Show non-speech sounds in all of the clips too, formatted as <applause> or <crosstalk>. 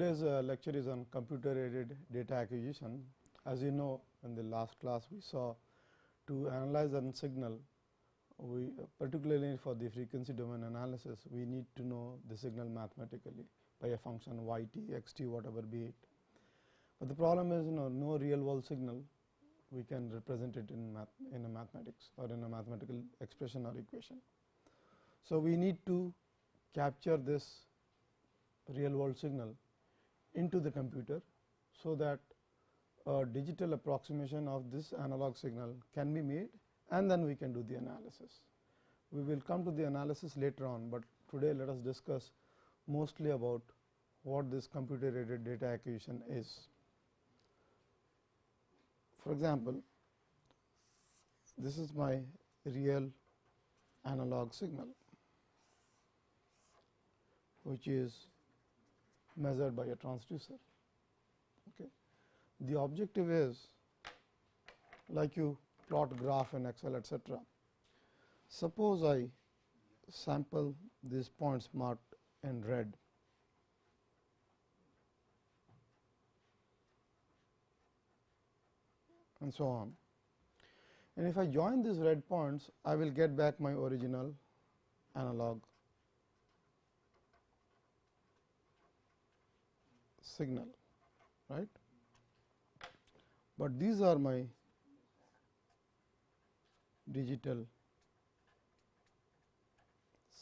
today's uh, lecture is on computer aided data acquisition. As you know in the last class we saw to analyze a signal we particularly for the frequency domain analysis we need to know the signal mathematically by a function y t x t whatever be it. But the problem is you know no real world signal we can represent it in math in a mathematics or in a mathematical expression or equation. So, we need to capture this real world signal into the computer. So, that a digital approximation of this analog signal can be made and then we can do the analysis. We will come to the analysis later on, but today let us discuss mostly about what this computer aided data acquisition is. For example, this is my real analog signal, which is measured by a transducer. Okay. The objective is like you plot graph in Excel etc. Suppose I sample these points marked in red and so on. And if I join these red points, I will get back my original analog signal, right. But these are my digital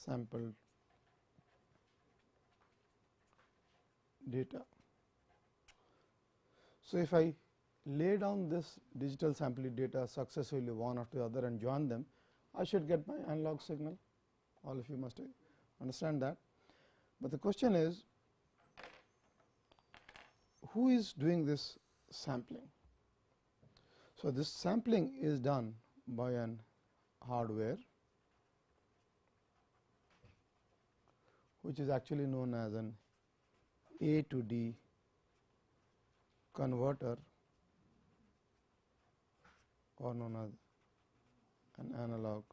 sampled data. So, if I lay down this digital sample data successively one after the other and join them, I should get my analog signal. All of you must understand that. But the question is, who is doing this sampling? So, this sampling is done by an hardware which is actually known as an A to D converter or known as an analog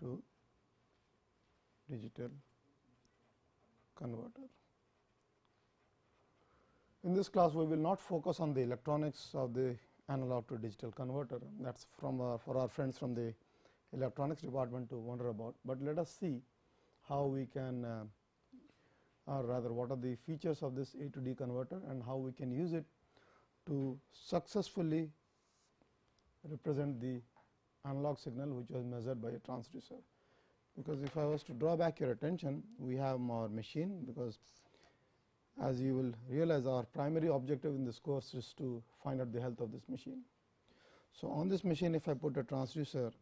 to digital converter. In this class, we will not focus on the electronics of the analog to digital converter that is from uh, for our friends from the electronics department to wonder about, but let us see how we can uh, or rather what are the features of this A to D converter and how we can use it to successfully represent the analog signal which was measured by a transducer. Because if I was to draw back your attention, we have our machine because as you will realize our primary objective in this course is to find out the health of this machine. So, on this machine if I put a transducer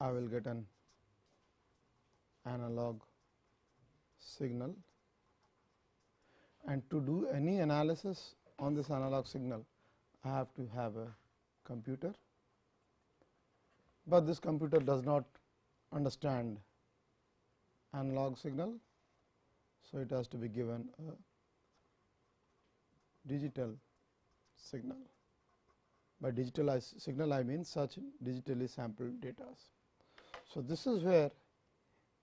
I will get an analog signal and to do any analysis on this analog signal I have to have a computer but this computer does not understand analog signal. So, it has to be given a digital signal. By digital signal I mean such digitally sampled data. So, this is where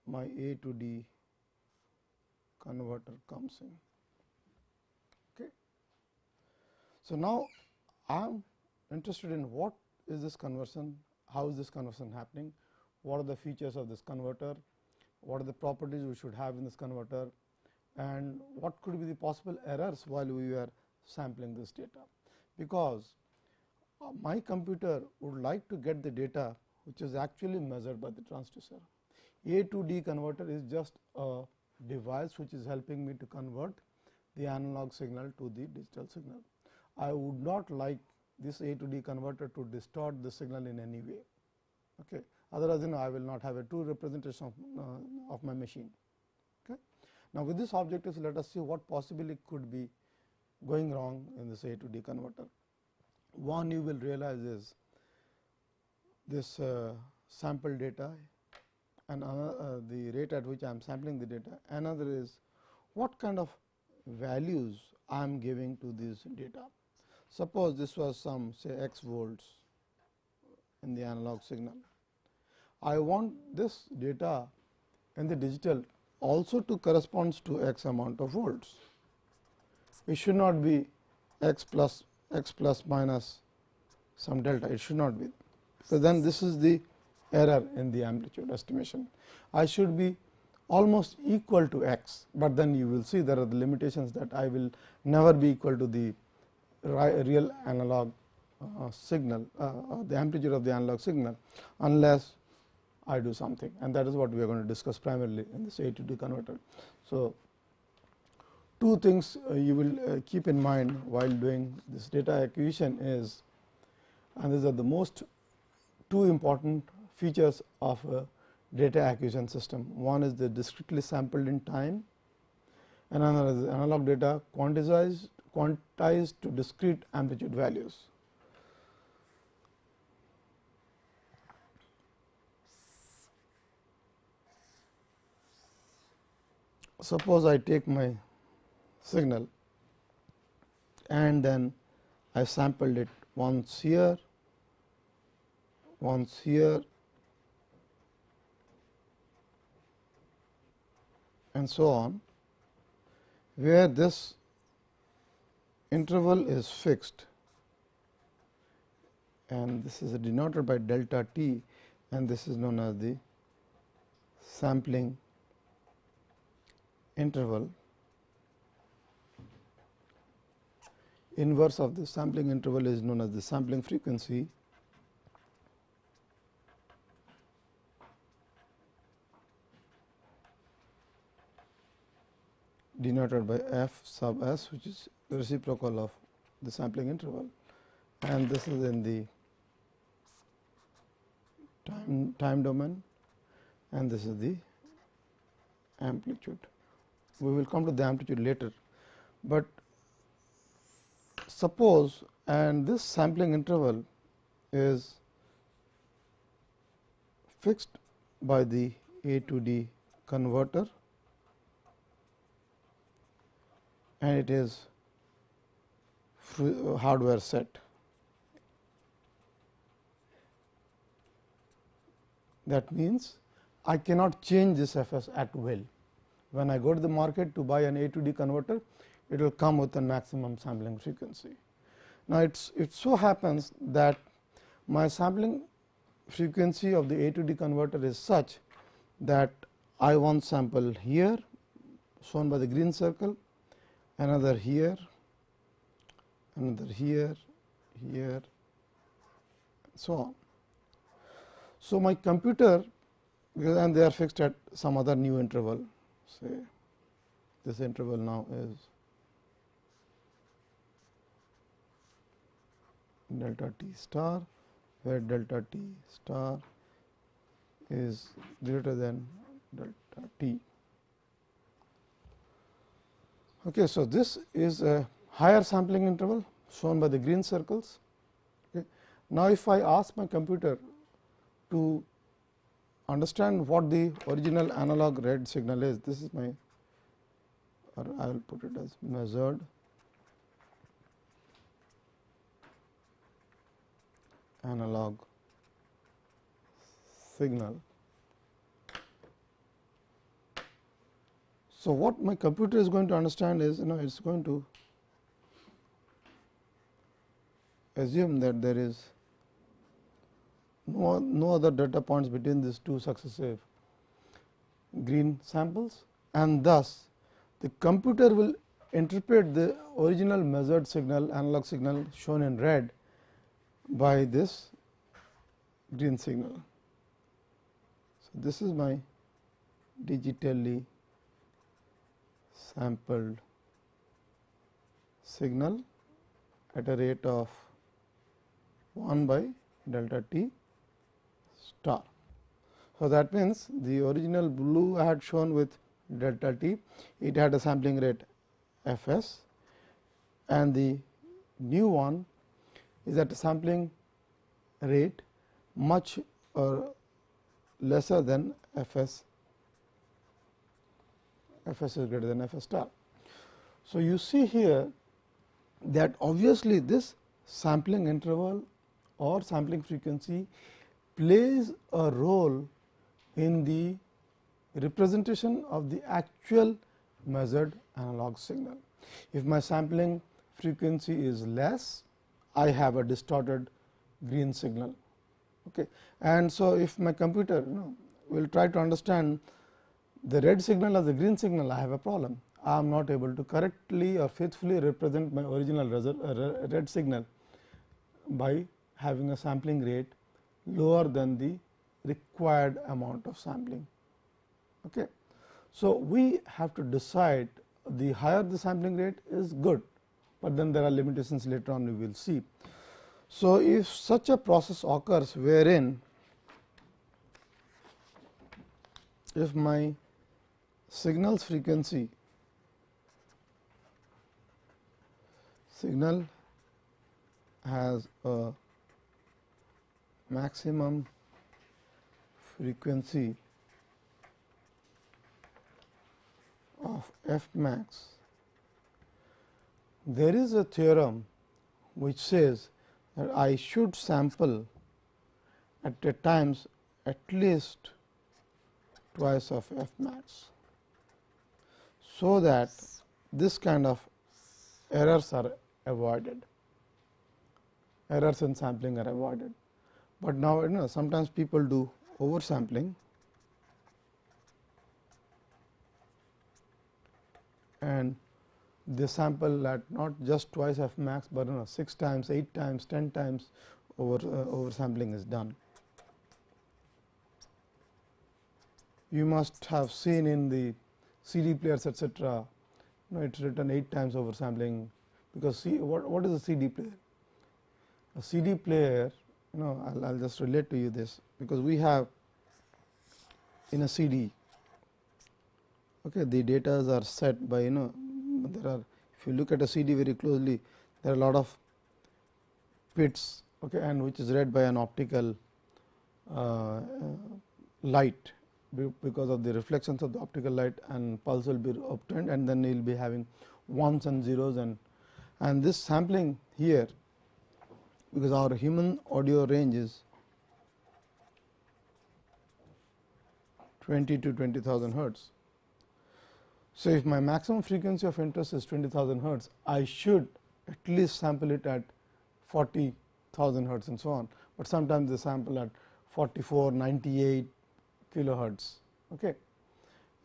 my A to D converter comes in. Okay. So, now I am interested in what is this conversion how is this conversion happening, what are the features of this converter, what are the properties we should have in this converter and what could be the possible errors while we were sampling this data. Because uh, my computer would like to get the data which is actually measured by the transducer. A to D converter is just a device which is helping me to convert the analog signal to the digital signal. I would not like this A to D converter to distort the signal in any way. Okay. Otherwise, you know, I will not have a true representation of, uh, of my machine. Okay. Now, with this objective, let us see what possibly could be going wrong in this A to D converter. One you will realize is this uh, sample data and uh, the rate at which I am sampling the data. Another is what kind of values I am giving to this data. Suppose this was some say x volts in the analog signal. I want this data in the digital also to corresponds to x amount of volts. It should not be x plus x plus minus some delta, it should not be. So, then this is the error in the amplitude estimation. I should be almost equal to x, but then you will see there are the limitations that I will never be equal to the real analog uh, signal, uh, uh, the amplitude of the analog signal, unless I do something and that is what we are going to discuss primarily in this A to D converter. So, two things uh, you will uh, keep in mind while doing this data acquisition is and these are the most two important features of a data acquisition system. One is the discretely sampled in time and another is analog data quantized quantized to discrete amplitude values. Suppose I take my signal and then I sampled it once here, once here and so on, where this interval is fixed. And this is denoted by delta t and this is known as the sampling interval. Inverse of the sampling interval is known as the sampling frequency denoted by f sub s which is the reciprocal of the sampling interval. And this is in the time time domain. And this is the amplitude. We will come to the amplitude later, but suppose and this sampling interval is fixed by the A to D converter and it is uh, hardware set. That means, I cannot change this F s at will when I go to the market to buy an A to D converter, it will come with a maximum sampling frequency. Now, it's, it so happens that my sampling frequency of the A to D converter is such that I want sample here shown by the green circle, another here, another here, here, so on. So, my computer and they are fixed at some other new interval say this interval now is delta t star where delta t star is greater than delta t. Okay, so, this is a higher sampling interval shown by the green circles. Okay. Now, if I ask my computer to understand what the original analog red signal is. This is my or I will put it as measured analog signal. So, what my computer is going to understand is you know it is going to assume that there is no, no other data points between these two successive green samples and thus the computer will interpret the original measured signal analog signal shown in red by this green signal. So, this is my digitally sampled signal at a rate of 1 by delta t star. So, that means, the original blue I had shown with delta t, it had a sampling rate f s and the new one is at a sampling rate much or lesser than f s, f s is greater than f s star. So, you see here that obviously, this sampling interval or sampling frequency plays a role in the representation of the actual measured analog signal. If my sampling frequency is less, I have a distorted green signal. Okay. And so, if my computer you know, will try to understand the red signal as the green signal, I have a problem. I am not able to correctly or faithfully represent my original uh, red signal by having a sampling rate lower than the required amount of sampling. Okay. So, we have to decide the higher the sampling rate is good, but then there are limitations later on we will see. So, if such a process occurs wherein if my signals frequency signal has a maximum frequency of f max, there is a theorem which says that I should sample at a times at least twice of f max. So, that this kind of errors are avoided, errors in sampling are avoided. But now you know sometimes people do oversampling and they sample at not just twice f max, but you know 6 times, 8 times, 10 times over uh, oversampling is done. You must have seen in the CD players etcetera, you know, it is written 8 times oversampling because see what, what is a CD player? A CD player, you know, I will just relate to you this because we have in a CD okay the data are set by you know there are if you look at a CD very closely there are a lot of pits okay and which is read by an optical uh, light because of the reflections of the optical light and pulse will be obtained and then you will be having ones and zeros and and this sampling here because our human audio range is 20 to 20,000 hertz. So, if my maximum frequency of interest is 20,000 hertz, I should at least sample it at 40,000 hertz and so on, but sometimes they sample at 44, 98 kilohertz okay,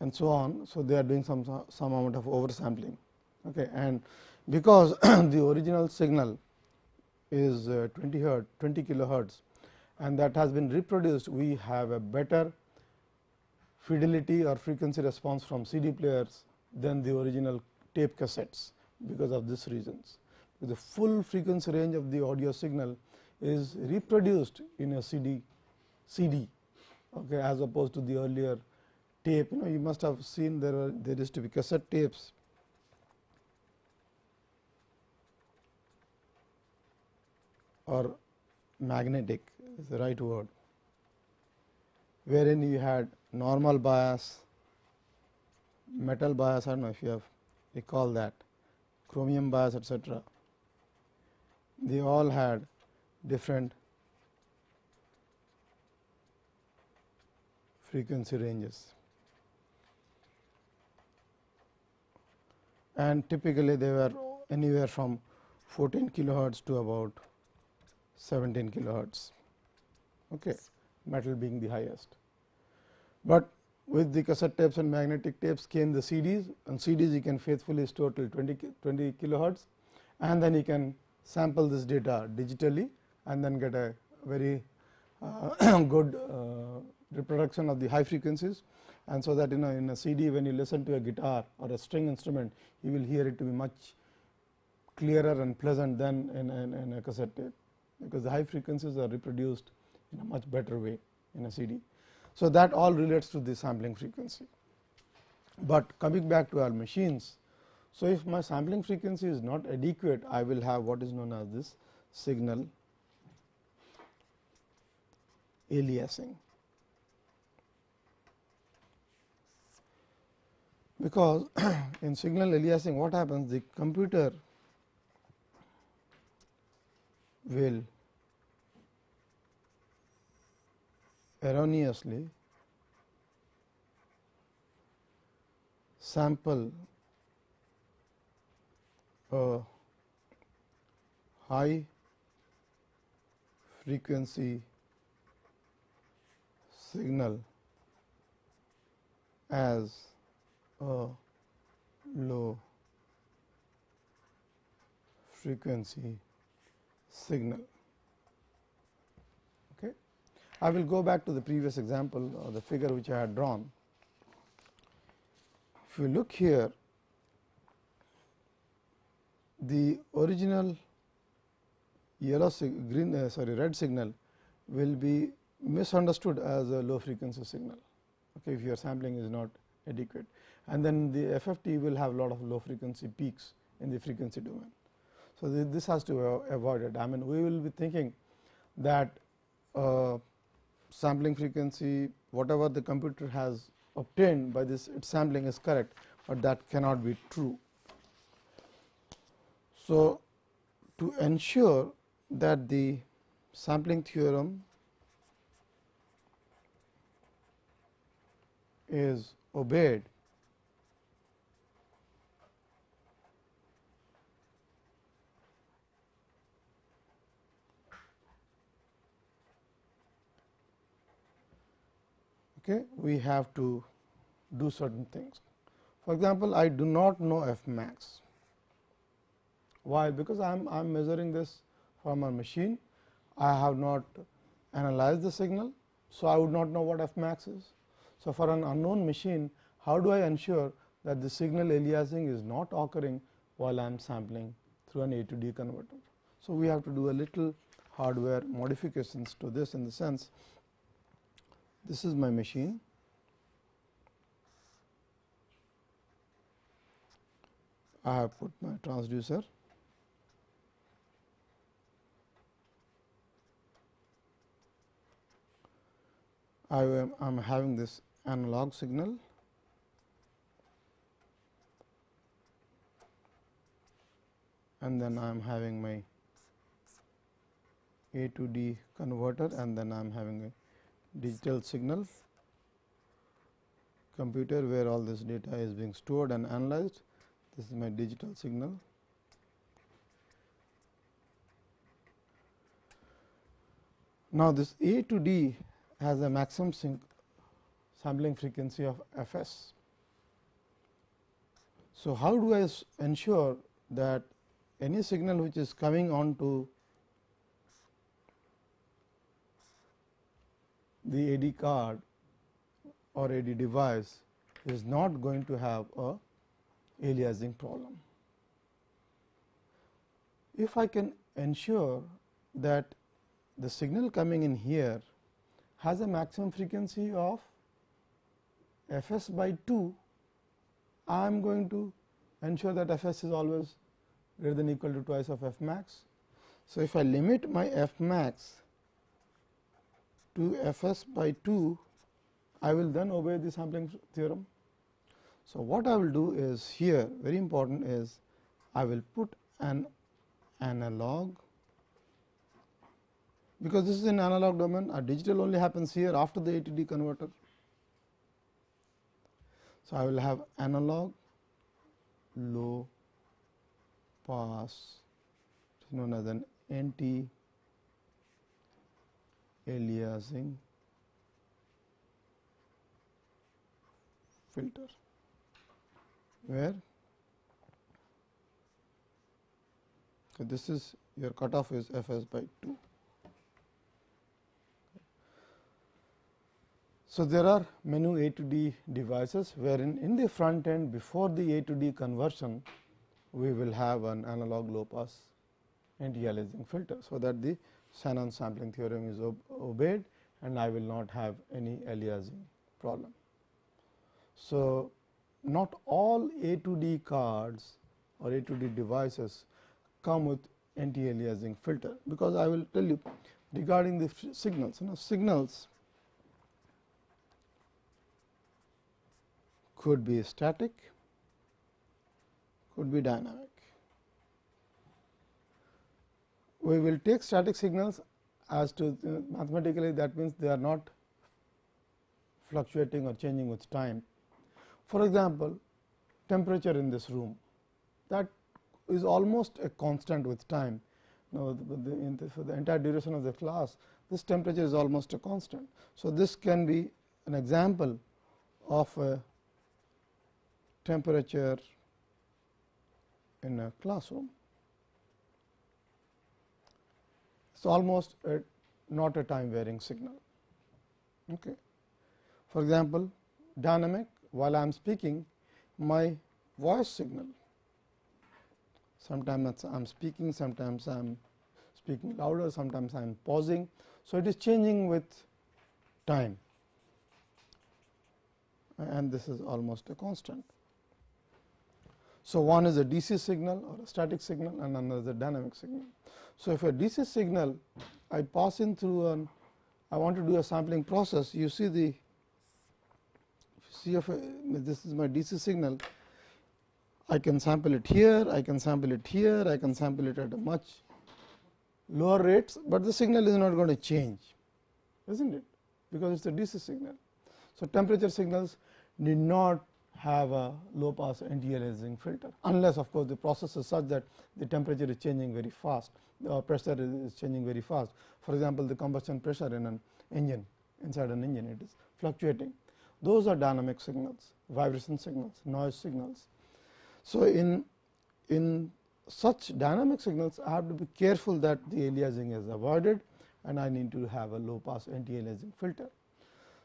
and so on. So, they are doing some some amount of oversampling okay, and because <clears throat> the original signal is uh, 20 hertz 20 kilohertz and that has been reproduced we have a better fidelity or frequency response from CD players than the original tape cassettes because of these reasons. The full frequency range of the audio signal is reproduced in a CD CD okay, as opposed to the earlier tape you know you must have seen there are there used to be cassette tapes or magnetic is the right word wherein you had normal bias, metal bias I do not know if you have recall that chromium bias etc. They all had different frequency ranges. And typically they were anywhere from 14 kilohertz to about 17 kilohertz. Okay metal being the highest. But with the cassette tapes and magnetic tapes came the CDs and CDs you can faithfully store till 20, 20 kilohertz and then you can sample this data digitally and then get a very uh, <coughs> good uh, reproduction of the high frequencies and so that you know in a CD when you listen to a guitar or a string instrument you will hear it to be much clearer and pleasant than in, in, in a cassette tape because the high frequencies are reproduced in a much better way in a CD. So, that all relates to the sampling frequency. But coming back to our machines, so if my sampling frequency is not adequate, I will have what is known as this signal aliasing. Because <clears throat> in signal aliasing what happens? The computer will erroneously sample a high frequency signal as a low frequency signal. Okay. I will go back to the previous example or the figure which I had drawn. If you look here, the original yellow green uh, sorry red signal will be misunderstood as a low frequency signal okay, if your sampling is not adequate and then the FFT will have a lot of low frequency peaks in the frequency domain. So, this has to be avoided I mean we will be thinking that uh, sampling frequency whatever the computer has obtained by this its sampling is correct, but that cannot be true. So, to ensure that the sampling theorem is obeyed okay, we have to do certain things. For example, I do not know f max. Why? Because I am I am measuring this from a machine. I have not analyzed the signal. So, I would not know what f max is. So, for an unknown machine, how do I ensure that the signal aliasing is not occurring while I am sampling through an A to D converter. So, we have to do a little hardware modifications to this in the sense this is my machine. I have put my transducer. I am I am having this analog signal and then I am having my A to D converter and then I am having a digital signal computer where all this data is being stored and analyzed. This is my digital signal. Now, this A to D has a maximum sampling frequency of f s. So, how do I ensure that any signal which is coming on the AD card or AD device is not going to have a aliasing problem. If I can ensure that the signal coming in here has a maximum frequency of f s by 2, I am going to ensure that f s is always greater than equal to twice of f max. So, if I limit my f max to f s by 2, I will then obey the sampling theorem. So, what I will do is here very important is I will put an analog because this is an analog domain a digital only happens here after the A to D converter. So, I will have analog low pass known as an anti aliasing filter where this is your cutoff is f s by 2. So, there are many A to D devices wherein in the front end before the A to D conversion we will have an analog low pass anti-aliasing filter. So, that the Shannon sampling theorem is obeyed and I will not have any aliasing problem. So, not all A to D cards or A to D devices come with anti-aliasing filter, because I will tell you regarding the signals. You know, signals could be static, could be dynamic. We will take static signals as to mathematically that means they are not fluctuating or changing with time. For example, temperature in this room that is almost a constant with time. Now, the, the, for the entire duration of the class, this temperature is almost a constant. So, this can be an example of a temperature in a classroom. It is almost a, not a time varying signal. Okay. For example, dynamic while I am speaking my voice signal sometimes I am speaking, sometimes I am speaking louder, sometimes I am pausing. So, it is changing with time and this is almost a constant. So, one is a DC signal or a static signal and another is a dynamic signal. So, if a DC signal I pass in through an I want to do a sampling process you see the see if uh, this is my DC signal I can sample it here, I can sample it here, I can sample it at a much lower rates, but the signal is not going to change, is not it? Because it is a DC signal. So, temperature signals need not have a low pass anti-aliasing filter, unless of course, the process is such that the temperature is changing very fast, the pressure is changing very fast. For example, the combustion pressure in an engine inside an engine it is fluctuating. Those are dynamic signals, vibration signals, noise signals. So, in, in such dynamic signals I have to be careful that the aliasing is avoided and I need to have a low pass anti aliasing filter.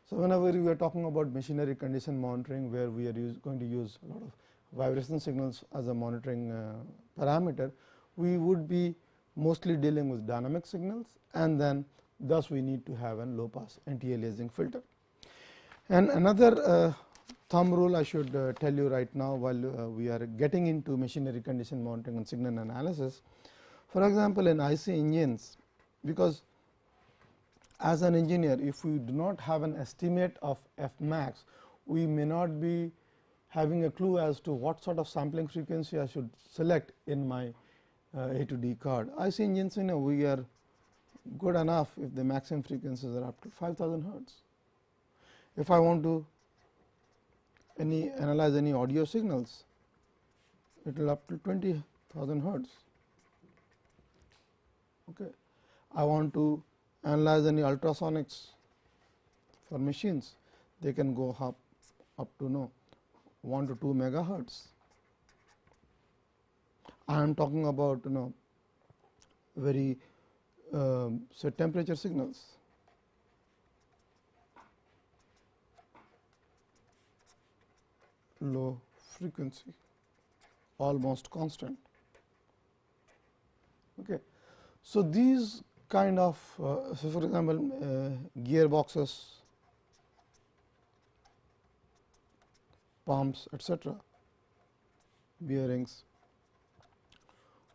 So, whenever we are talking about machinery condition monitoring where we are going to use a lot of vibration signals as a monitoring uh, parameter, we would be mostly dealing with dynamic signals and then thus we need to have a low pass anti aliasing filter. And another uh, thumb rule I should uh, tell you right now while uh, we are getting into machinery condition monitoring and signal analysis. For example, in IC engines because as an engineer if we do not have an estimate of f max we may not be having a clue as to what sort of sampling frequency I should select in my uh, A to D card. IC engines you know we are good enough if the maximum frequencies are up to 5000 hertz. If I want to any analyze any audio signals, it will up to 20,000 hertz. Okay. I want to analyze any ultrasonics for machines, they can go up up to know 1 to 2 megahertz. I am talking about you know very um, say temperature signals low frequency almost constant. Okay. So, these kind of uh, so for example, uh, gearboxes, pumps etcetera, bearings,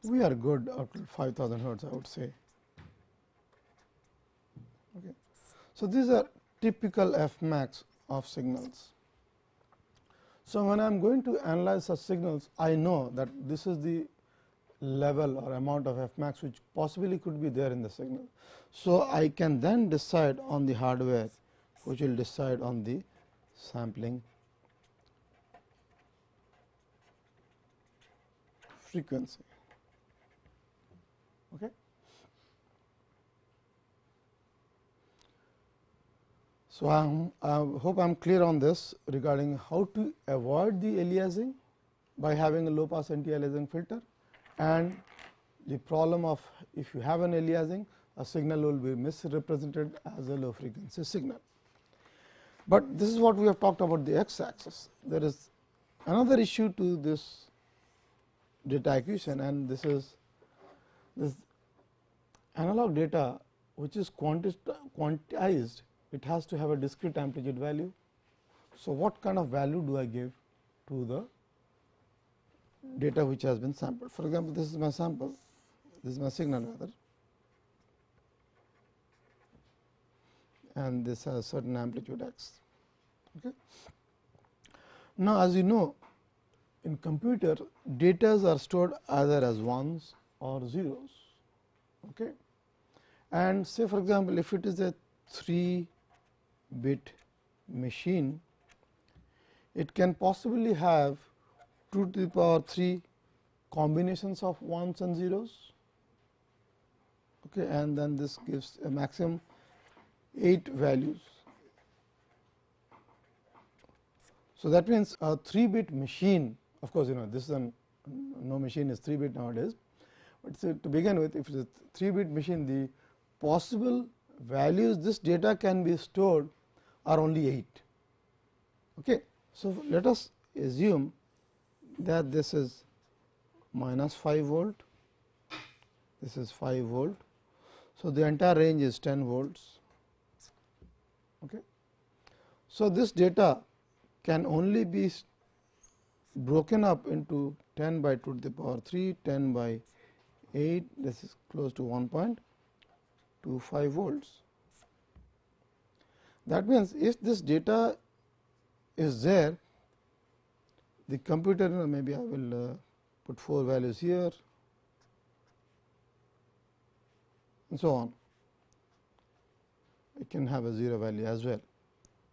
we are good up to 5000 hertz I would say. Okay. So, these are typical f max of signals. So, when I am going to analyze such signals, I know that this is the level or amount of f max which possibly could be there in the signal. So, I can then decide on the hardware which will decide on the sampling frequency. Okay. So, I, am, I hope I am clear on this regarding how to avoid the aliasing by having a low pass anti aliasing filter and the problem of if you have an aliasing a signal will be misrepresented as a low frequency signal. But this is what we have talked about the x axis. There is another issue to this data acquisition and this is this analog data which is quantized it has to have a discrete amplitude value. So, what kind of value do I give to the data which has been sampled? For example, this is my sample, this is my signal rather and this has certain amplitude x. Okay. Now, as you know in computer data are stored either as ones or zeros. Okay. And say for example, if it is a 3 bit machine, it can possibly have 2 to the power 3 combinations of ones and zeros okay, and then this gives a maximum 8 values. So, that means a 3 bit machine of course, you know this is an no machine is 3 bit nowadays, but so to begin with if it is a 3 bit machine the possible values this data can be stored are only 8. Okay. So, let us assume that this is minus 5 volt, this is 5 volt. So, the entire range is 10 volts. Okay. So, this data can only be broken up into 10 by 2 to the power 3, 10 by 8, this is close to 1.25 volts. That means, if this data is there, the computer maybe I will uh, put 4 values here and so on. It can have a 0 value as well.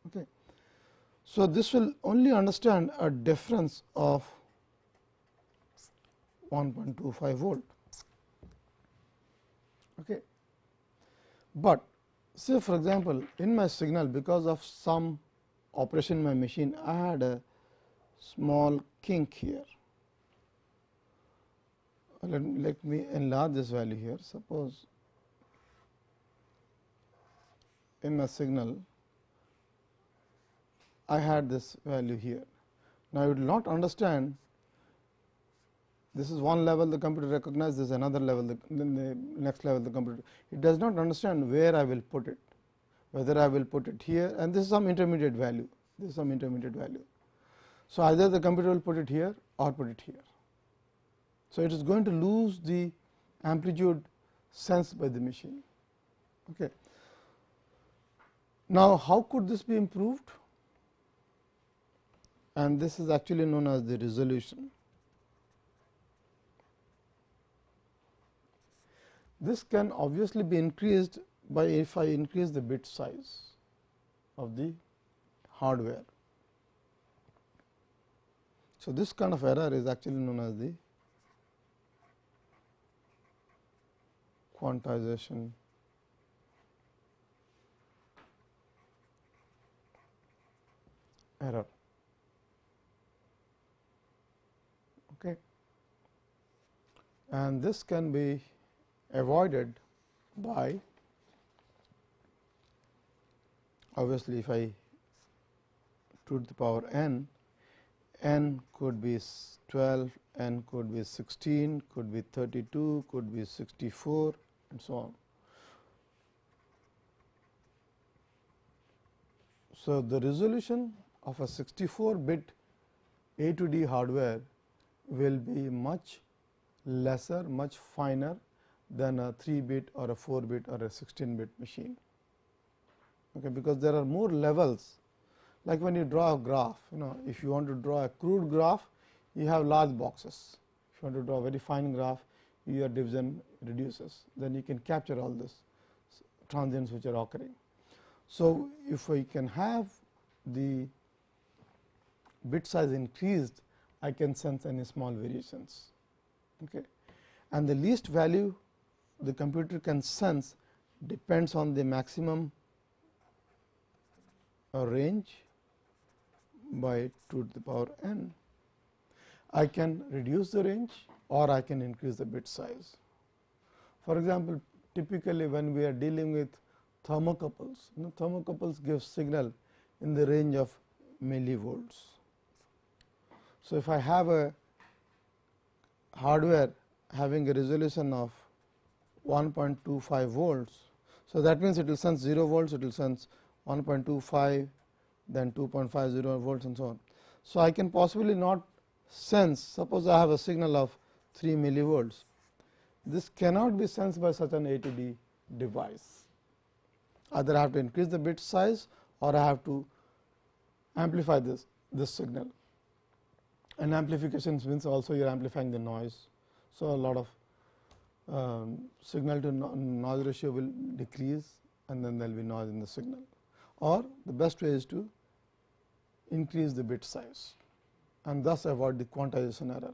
Okay. So, this will only understand a difference of 1.25 volt. Okay. But say for example, in my signal because of some operation in my machine I had a small kink here. Let, let me enlarge this value here. Suppose in my signal I had this value here. Now, you will not understand this is one level the computer recognizes this another level the, then the next level the computer it does not understand where I will put it whether I will put it here and this is some intermediate value this is some intermediate value. So, either the computer will put it here or put it here. So, it is going to lose the amplitude sensed by the machine. Okay. Now, how could this be improved? And this is actually known as the resolution. This can obviously be increased by if I increase the bit size of the hardware. So, this kind of error is actually known as the quantization error. Okay. And this can be avoided by obviously, if I 2 to the power n, n could be 12, n could be 16, could be 32, could be 64 and so on. So, the resolution of a 64 bit A to D hardware will be much lesser, much finer than a 3 bit or a 4 bit or a 16 bit machine. Okay, because there are more levels like when you draw a graph, you know if you want to draw a crude graph, you have large boxes. If you want to draw a very fine graph, your division reduces, then you can capture all this transients which are occurring. So, if we can have the bit size increased, I can sense any small variations. Okay. And the least value the computer can sense depends on the maximum uh, range by 2 to the power n. I can reduce the range or I can increase the bit size. For example, typically when we are dealing with thermocouples, you know, thermocouples give signal in the range of millivolts. So, if I have a hardware having a resolution of 1.25 volts. So, that means it will sense 0 volts, it will sense 1.25, then 2.50 volts and so on. So, I can possibly not sense, suppose I have a signal of 3 millivolts. This cannot be sensed by such an A to D device. Either I have to increase the bit size or I have to amplify this, this signal. And amplification means also you are amplifying the noise. So, a lot of um, signal to no noise ratio will decrease and then there will be noise in the signal or the best way is to increase the bit size and thus avoid the quantization error.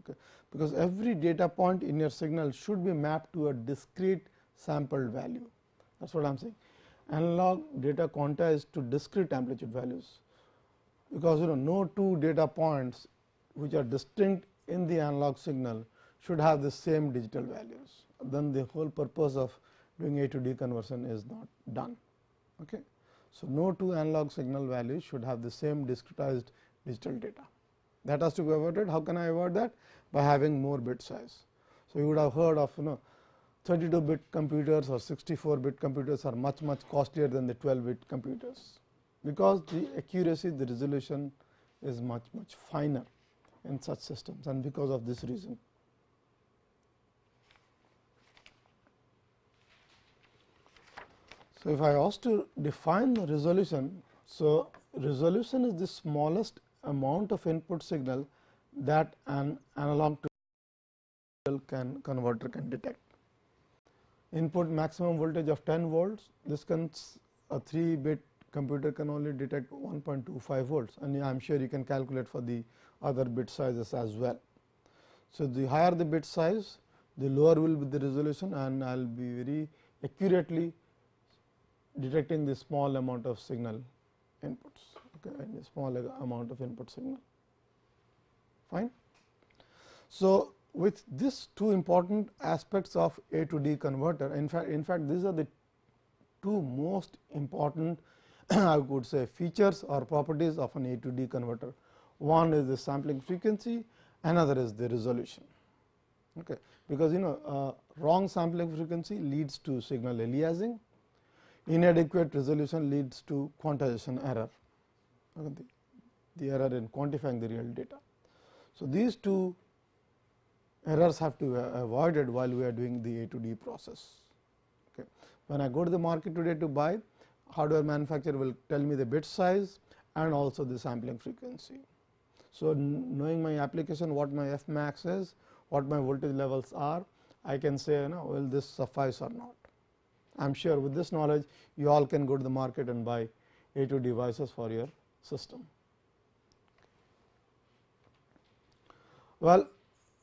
Okay. Because every data point in your signal should be mapped to a discrete sampled value that is what I am saying. Analog data quantized to discrete amplitude values, because you know no two data points which are distinct in the analog signal should have the same digital values. Then the whole purpose of doing A to D conversion is not done. Okay. So, no two analog signal values should have the same discretized digital data. That has to be avoided. How can I avoid that? By having more bit size. So, you would have heard of you know 32 bit computers or 64 bit computers are much much costlier than the 12 bit computers, because the accuracy the resolution is much much finer in such systems and because of this reason. So, if I ask to define the resolution, so resolution is the smallest amount of input signal that an analog to can converter can detect. Input maximum voltage of 10 volts, this can a 3 bit computer can only detect 1.25 volts and I am sure you can calculate for the other bit sizes as well. So, the higher the bit size, the lower will be the resolution and I will be very accurately detecting the small amount of signal inputs okay, and a small amount of input signal fine. So, with these two important aspects of A to D converter in fact, in fact these are the two most important <clears throat> I would say features or properties of an A to D converter. One is the sampling frequency, another is the resolution. Okay. Because you know uh, wrong sampling frequency leads to signal aliasing inadequate resolution leads to quantization error, the, the error in quantifying the real data. So, these two errors have to be avoided while we are doing the A to D process. Okay. When I go to the market today to buy, hardware manufacturer will tell me the bit size and also the sampling frequency. So, knowing my application what my f max is, what my voltage levels are, I can say you know will this suffice or not. I am sure with this knowledge you all can go to the market and buy A to devices for your system. Well,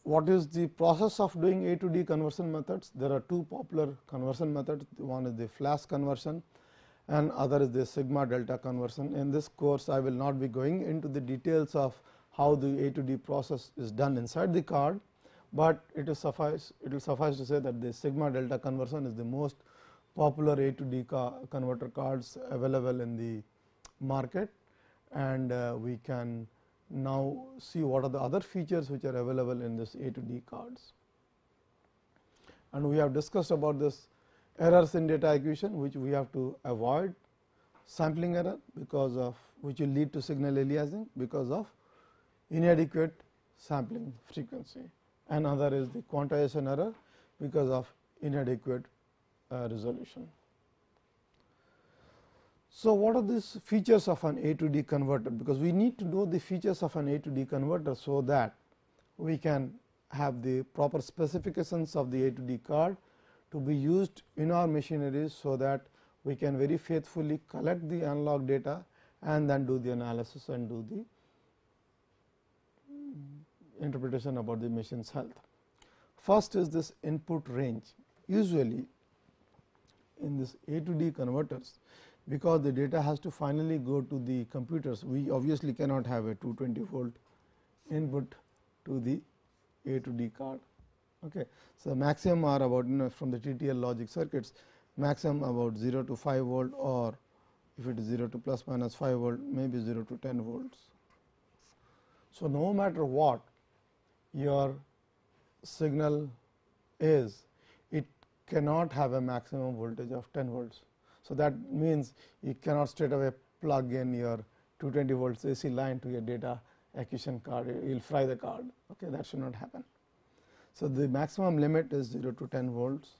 what is the process of doing A to D conversion methods? There are two popular conversion methods, one is the flash conversion and other is the sigma delta conversion. In this course, I will not be going into the details of how the A to D process is done inside the card, but it is suffice it will suffice to say that the sigma delta conversion is the most popular A to D converter cards available in the market. And uh, we can now see what are the other features which are available in this A to D cards. And we have discussed about this errors in data acquisition which we have to avoid. Sampling error because of which will lead to signal aliasing because of inadequate sampling frequency. And other is the quantization error because of inadequate Uh, resolution. So, what are these features of an A to D converter? Because we need to know the features of an A to D converter, so that we can have the proper specifications of the A to D card to be used in our machineries, so that we can very faithfully collect the analog data and then do the analysis and do the interpretation about the machine's health. First is this input range. Usually in this A to D converters, because the data has to finally go to the computers, we obviously cannot have a 220 volt input to the A to D card. Okay. So, maximum are about you know from the TTL logic circuits maximum about 0 to 5 volt or if it is 0 to plus minus 5 volt maybe 0 to 10 volts. So, no matter what your signal is cannot have a maximum voltage of 10 volts. So, that means you cannot straight away plug in your 220 volts AC line to your data acquisition card, you will fry the card, okay, that should not happen. So, the maximum limit is 0 to 10 volts,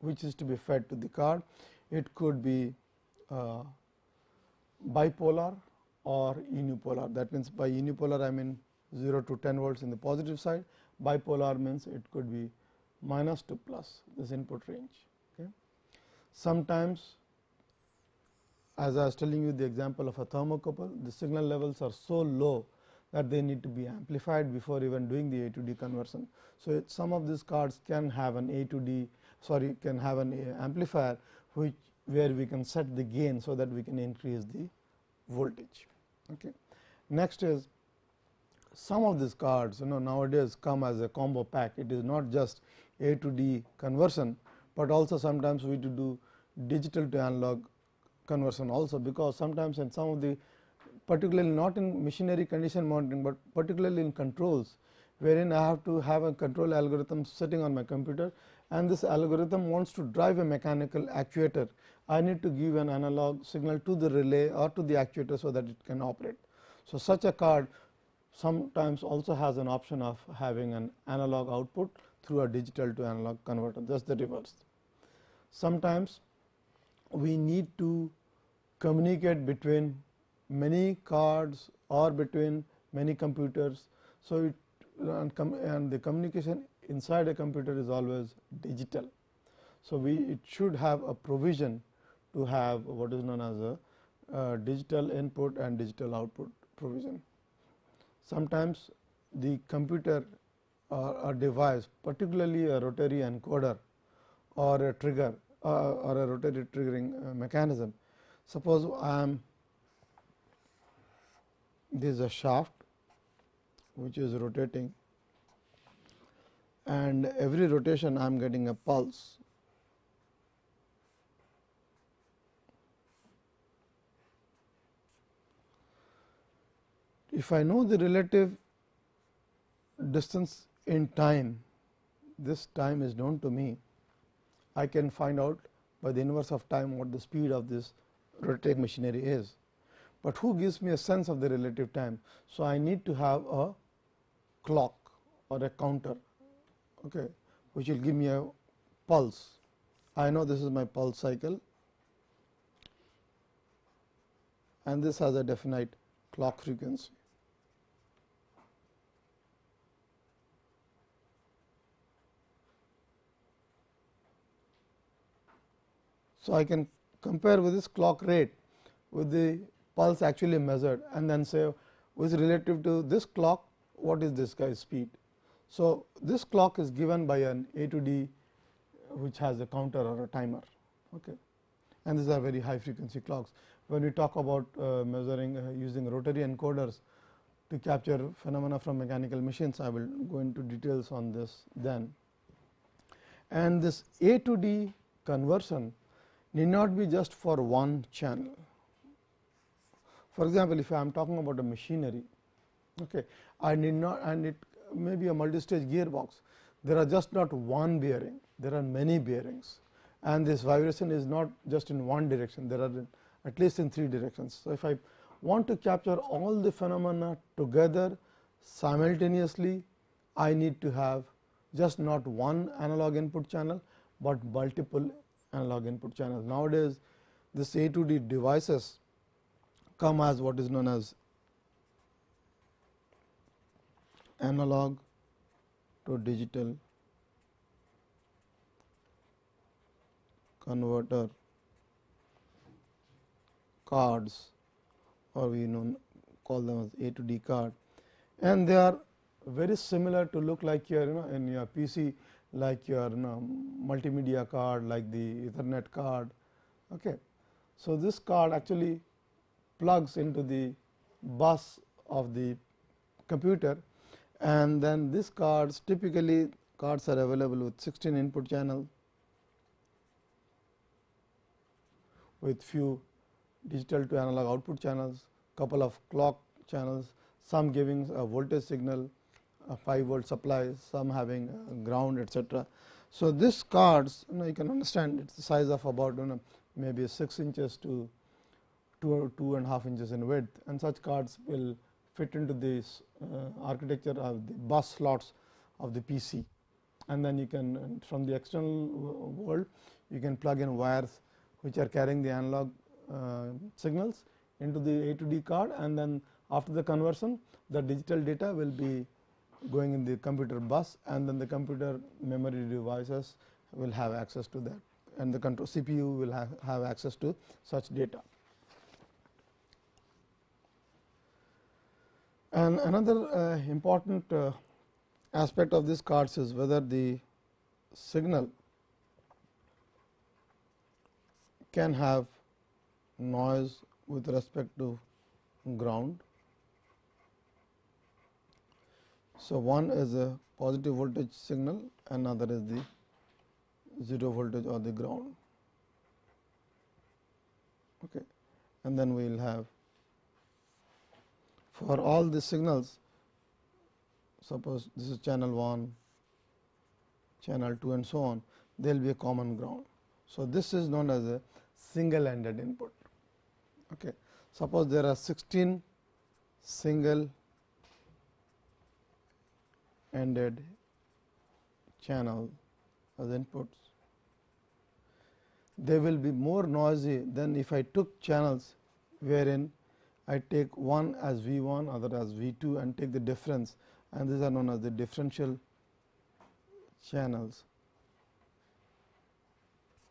which is to be fed to the card. It could be uh, bipolar or unipolar. That means, by unipolar I mean 0 to 10 volts in the positive side, bipolar means it could be minus to plus this input range. Okay. Sometimes as I was telling you the example of a thermocouple, the signal levels are so low that they need to be amplified before even doing the A to D conversion. So, some of these cards can have an A to D sorry can have an amplifier which where we can set the gain, so that we can increase the voltage. Okay. Next is some of these cards you know nowadays come as a combo pack. It is not just A to D conversion, but also sometimes we to do digital to analog conversion also, because sometimes in some of the particularly not in machinery condition monitoring, but particularly in controls wherein I have to have a control algorithm sitting on my computer and this algorithm wants to drive a mechanical actuator. I need to give an analog signal to the relay or to the actuator, so that it can operate. So, such a card sometimes also has an option of having an analog output through a digital to analog converter just the reverse. Sometimes we need to communicate between many cards or between many computers. So, it and, and the communication inside a computer is always digital. So, we it should have a provision to have what is known as a digital input and digital output provision. Sometimes the computer or a device particularly a rotary encoder or a trigger uh, or a rotary triggering uh, mechanism. Suppose I am this is a shaft which is rotating and every rotation I am getting a pulse. If I know the relative distance in time, this time is known to me, I can find out by the inverse of time what the speed of this rotating machinery is. But who gives me a sense of the relative time? So, I need to have a clock or a counter okay, which will give me a pulse. I know this is my pulse cycle and this has a definite clock frequency. So, I can compare with this clock rate with the pulse actually measured and then say with relative to this clock what is this guy's speed. So, this clock is given by an A to D which has a counter or a timer okay. and these are very high frequency clocks. When we talk about uh, measuring uh, using rotary encoders to capture phenomena from mechanical machines, I will go into details on this then. And this A to D conversion need not be just for one channel. For example, if I am talking about a machinery, okay, I need not and it may be a multi-stage gearbox, there are just not one bearing, there are many bearings and this vibration is not just in one direction, there are at least in three directions. So, if I want to capture all the phenomena together simultaneously, I need to have just not one analog input channel, but multiple analog input channels. Nowadays, this A to D devices come as what is known as analog to digital converter cards or we know call them as A to D card and they are very similar to look like your you know in your PC like your you know, multimedia card like the ethernet card. Okay. So, this card actually plugs into the bus of the computer and then these cards typically cards are available with 16 input channels with few digital to analog output channels, couple of clock channels, some giving a voltage signal, 5 volt supply, some having ground etc. So, this cards you know you can understand it is the size of about you know maybe 6 inches to 2 two and a half inches in width. And such cards will fit into this uh, architecture of the bus slots of the PC and then you can from the external world you can plug in wires which are carrying the analog uh, signals into the A to D card. And then after the conversion the digital data will be going in the computer bus and then the computer memory devices will have access to that and the control CPU will have, have access to such data. And another uh, important uh, aspect of these cards is whether the signal can have noise with respect to ground So, one is a positive voltage signal, another is the 0 voltage or the ground. Okay. And then we will have for all the signals suppose this is channel 1, channel 2 and so on there will be a common ground. So, this is known as a single ended input. Okay. Suppose there are 16 single ended channel as inputs they will be more noisy than if I took channels wherein I take one as V 1 other as V 2 and take the difference and these are known as the differential channels.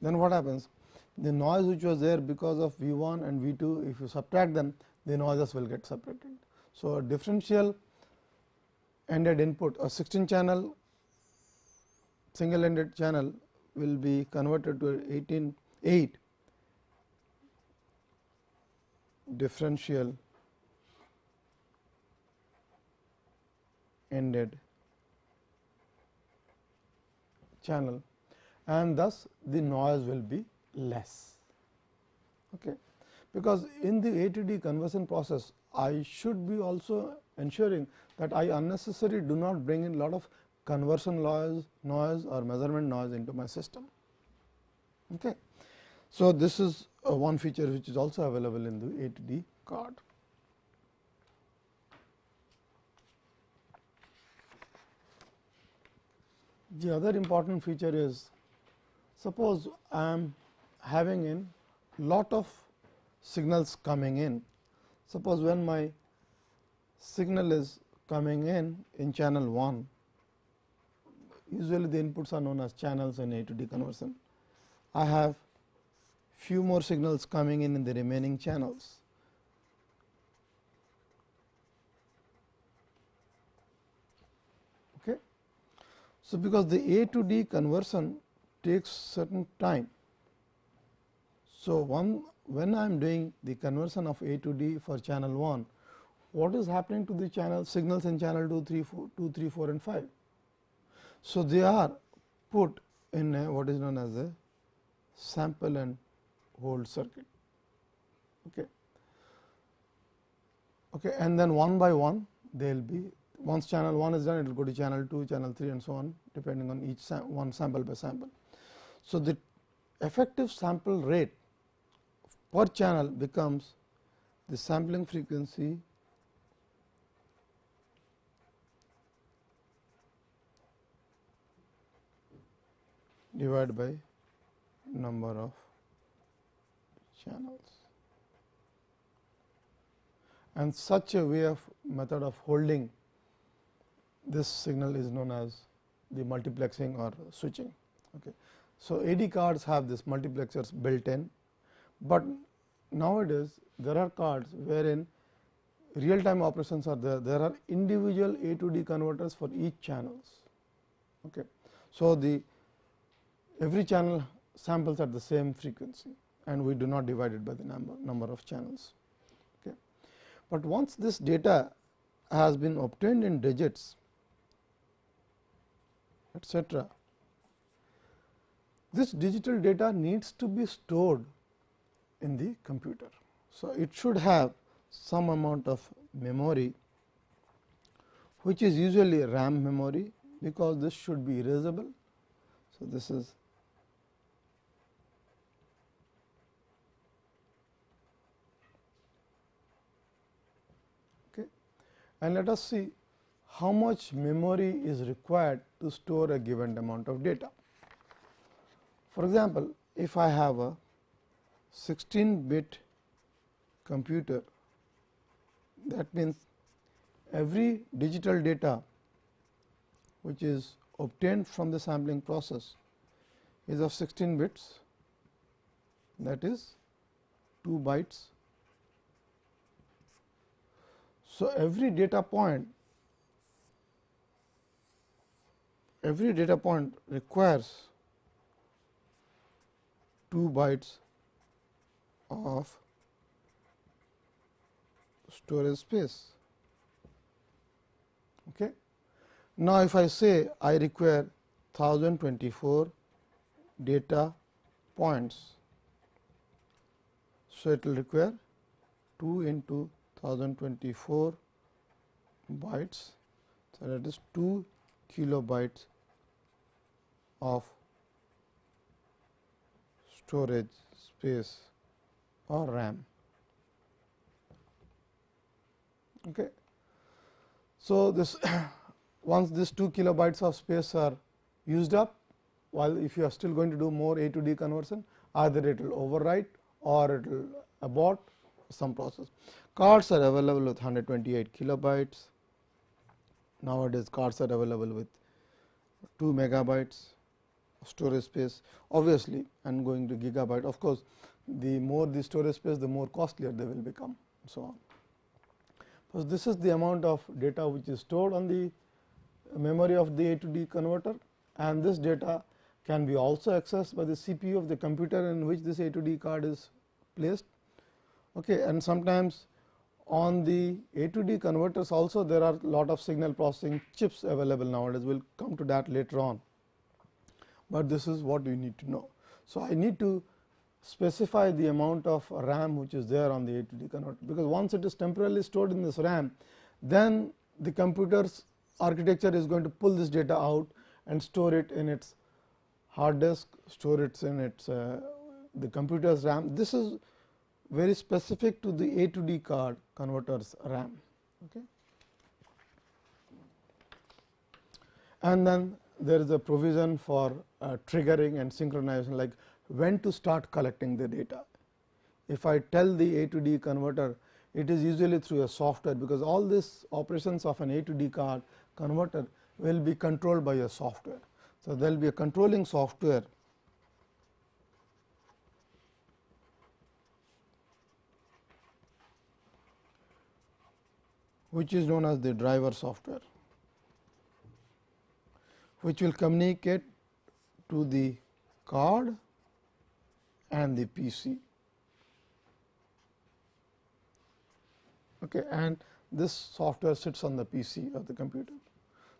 Then what happens? The noise which was there because of V 1 and V 2 if you subtract them the noises will get separated. So, a differential ended input a 16 channel single ended channel will be converted to 18 8 differential ended channel and thus the noise will be less. Okay. Because in the A to D conversion process, I should be also ensuring that I unnecessarily do not bring in lot of conversion noise, noise or measurement noise into my system. Okay. So, this is one feature which is also available in the A to D card. The other important feature is suppose I am having in lot of signals coming in. Suppose when my signal is coming in in channel 1, usually the inputs are known as channels in A to D conversion. I have few more signals coming in in the remaining channels. Okay. So, because the A to D conversion takes certain time. So, one when I am doing the conversion of A to D for channel 1, what is happening to the channel signals in channel 2, 3, 4, 2, 3, 4 and 5. So, they are put in a, what is known as a sample and hold circuit. Okay. Okay, and then one by one they will be once channel 1 is done it will go to channel 2, channel 3 and so on depending on each sam one sample by sample. So, the effective sample rate per channel becomes the sampling frequency divided by number of channels. And such a way of method of holding this signal is known as the multiplexing or switching. Okay. So, AD cards have this multiplexers built in, but nowadays there are cards wherein real time operations are there, there are individual A to D converters for each channels. Okay. So, the every channel samples at the same frequency and we do not divide it by the number, number of channels. Okay. But once this data has been obtained in digits etcetera, this digital data needs to be stored in the computer. So, it should have some amount of memory which is usually RAM memory because this should be erasable. So, this is and let us see how much memory is required to store a given amount of data. For example, if I have a 16 bit computer that means every digital data which is obtained from the sampling process is of 16 bits that is 2 bytes So, every data point every data point requires 2 bytes of storage space. Okay. Now, if I say I require 1024 data points, so it will require 2 into 1024 bytes. So, that is 2 kilobytes of storage space or RAM. Okay. So, this <coughs> once these 2 kilobytes of space are used up, while if you are still going to do more A to D conversion, either it will overwrite or it will abort some process. Cards are available with 128 kilobytes. Nowadays, cards are available with 2 megabytes of storage space obviously and going to gigabyte of course, the more the storage space the more costlier they will become so on. So, this is the amount of data which is stored on the memory of the A to D converter and this data can be also accessed by the CPU of the computer in which this A to D card is placed. Okay, and sometimes on the A to D converters also there are lot of signal processing chips available nowadays. We will come to that later on, but this is what you need to know. So, I need to specify the amount of RAM which is there on the A to D converter, because once it is temporarily stored in this RAM, then the computer's architecture is going to pull this data out and store it in its hard disk, store it in its uh, the computer's RAM. This is very specific to the A to D card converters RAM. Okay. And then there is a provision for uh, triggering and synchronization like when to start collecting the data. If I tell the A to D converter, it is usually through a software, because all these operations of an A to D card converter will be controlled by a software. So, there will be a controlling software which is known as the driver software, which will communicate to the card and the PC. Okay, and this software sits on the PC of the computer.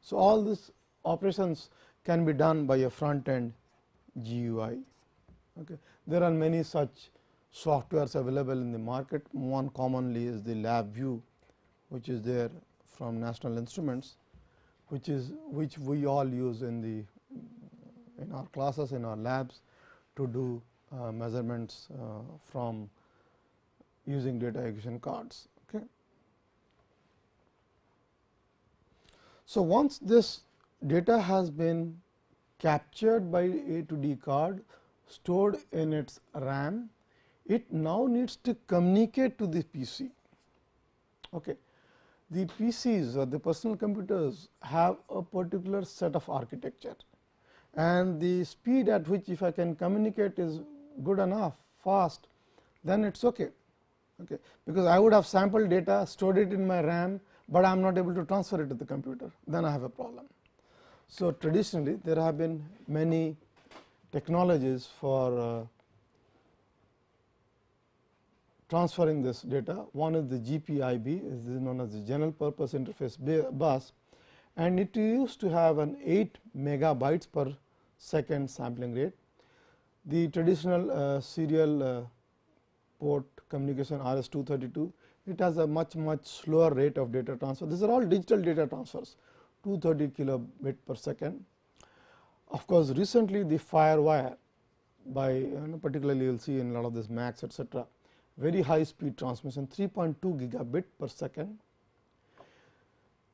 So, all these operations can be done by a front end GUI. Okay. There are many such softwares available in the market. One commonly is the LabVIEW, which is there from National Instruments, which is which we all use in the in our classes in our labs to do uh, measurements uh, from using data acquisition cards. Okay. So, once this data has been captured by A to D card stored in its RAM, it now needs to communicate to the PC. Okay. The PCs or the personal computers have a particular set of architecture and the speed at which if I can communicate is good enough fast then it is okay. okay because I would have sampled data stored it in my RAM, but I am not able to transfer it to the computer then I have a problem. So, traditionally there have been many technologies for uh, transferring this data. One is the GPIB is known as the general purpose interface bus and it used to have an 8 megabytes per second sampling rate the traditional uh, serial uh, port communication RS 232, it has a much much slower rate of data transfer. These are all digital data transfers 230 kilobit per second. Of course, recently the FireWire by you know, particularly you will see in a lot of this Macs etc., very high speed transmission 3.2 gigabit per second.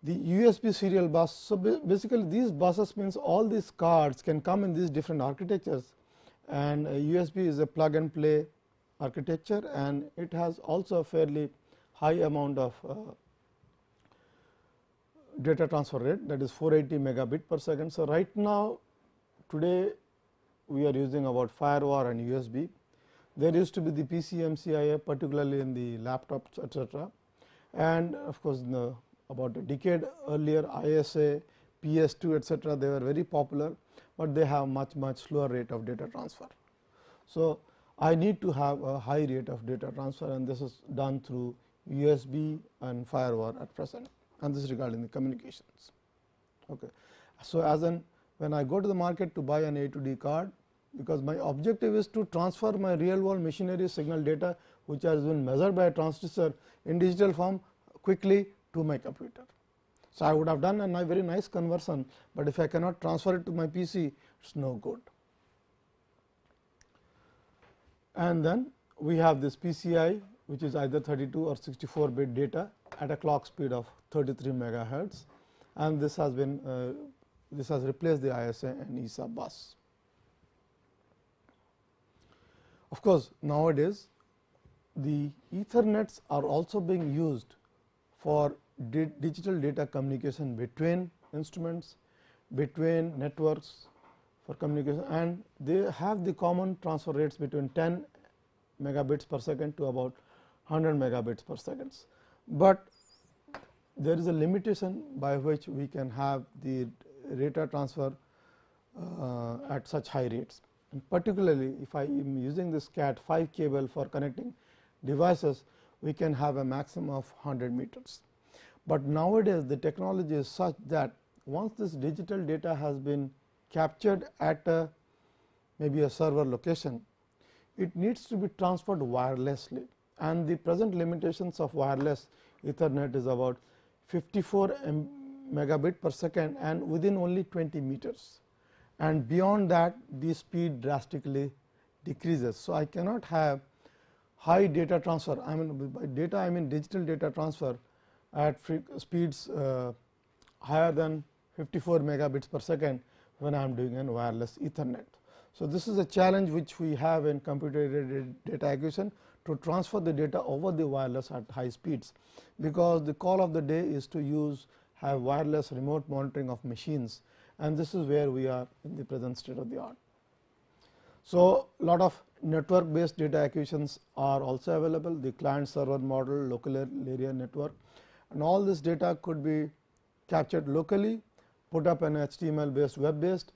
The USB serial bus. So, basically these buses means all these cards can come in these different architectures and USB is a plug and play architecture and it has also a fairly high amount of uh, data transfer rate that is 480 megabit per second. So, right now today we are using about firewire and USB. There used to be the PCMCIA particularly in the laptops etcetera and of course, the, about a decade earlier ISA, PS2 etcetera they were very popular, but they have much much slower rate of data transfer. So, I need to have a high rate of data transfer and this is done through USB and firewire at present and this is regarding the communications. Okay. So, as an when I go to the market to buy an A to D card because my objective is to transfer my real world machinery signal data which has been measured by a transducer in digital form quickly to my computer. So, I would have done a very nice conversion, but if I cannot transfer it to my PC it is no good. And then we have this PCI which is either 32 or 64 bit data at a clock speed of 33 megahertz and this has been uh, this has replaced the ISA and EISA bus. Of course, nowadays the ethernets are also being used for di digital data communication between instruments, between networks for communication and they have the common transfer rates between 10 megabits per second to about 100 megabits per seconds. But there is a limitation by which we can have the data transfer uh, at such high rates. And particularly, if I am using this CAT 5 cable for connecting devices, we can have a maximum of 100 meters. But nowadays, the technology is such that once this digital data has been captured at a maybe a server location, it needs to be transferred wirelessly and the present limitations of wireless ethernet is about 54 megabit per second and within only 20 meters and beyond that the speed drastically decreases. So, I cannot have high data transfer I mean by data I mean digital data transfer at speeds uh, higher than 54 megabits per second when I am doing an wireless ethernet. So, this is a challenge which we have in computer data acquisition to transfer the data over the wireless at high speeds, because the call of the day is to use have wireless remote monitoring of machines and this is where we are in the present state of the art. So, lot of network based data acquisitions are also available the client server model local area network and all this data could be captured locally put up an HTML based web based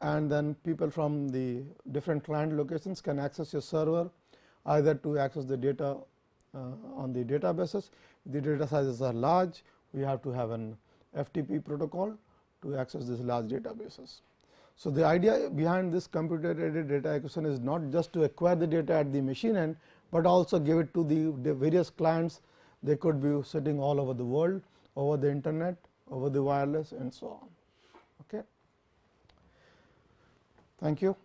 and then people from the different client locations can access your server either to access the data uh, on the databases. The data sizes are large, we have to have an FTP protocol to access these large databases. So, the idea behind this computer aided data acquisition is not just to acquire the data at the machine end, but also give it to the, the various clients. They could be sitting all over the world, over the internet, over the wireless and so on. Okay. Thank you.